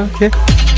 Okay.